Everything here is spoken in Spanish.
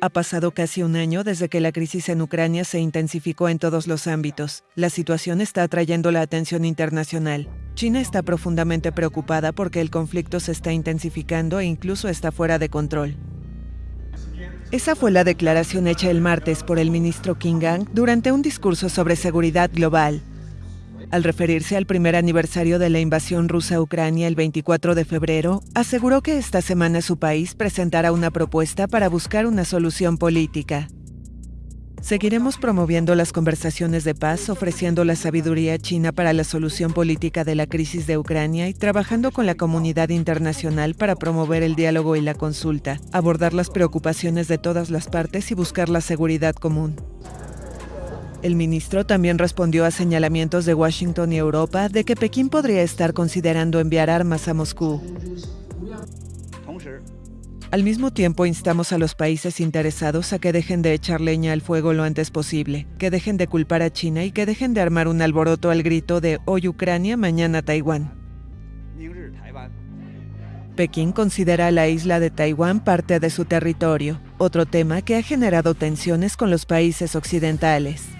Ha pasado casi un año desde que la crisis en Ucrania se intensificó en todos los ámbitos. La situación está atrayendo la atención internacional. China está profundamente preocupada porque el conflicto se está intensificando e incluso está fuera de control. Esa fue la declaración hecha el martes por el ministro King Gang durante un discurso sobre seguridad global. Al referirse al primer aniversario de la invasión rusa a Ucrania el 24 de febrero, aseguró que esta semana su país presentará una propuesta para buscar una solución política. Seguiremos promoviendo las conversaciones de paz, ofreciendo la sabiduría china para la solución política de la crisis de Ucrania y trabajando con la comunidad internacional para promover el diálogo y la consulta, abordar las preocupaciones de todas las partes y buscar la seguridad común. El ministro también respondió a señalamientos de Washington y Europa de que Pekín podría estar considerando enviar armas a Moscú. Al mismo tiempo, instamos a los países interesados a que dejen de echar leña al fuego lo antes posible, que dejen de culpar a China y que dejen de armar un alboroto al grito de hoy Ucrania, mañana Taiwán. Pekín considera a la isla de Taiwán parte de su territorio, otro tema que ha generado tensiones con los países occidentales.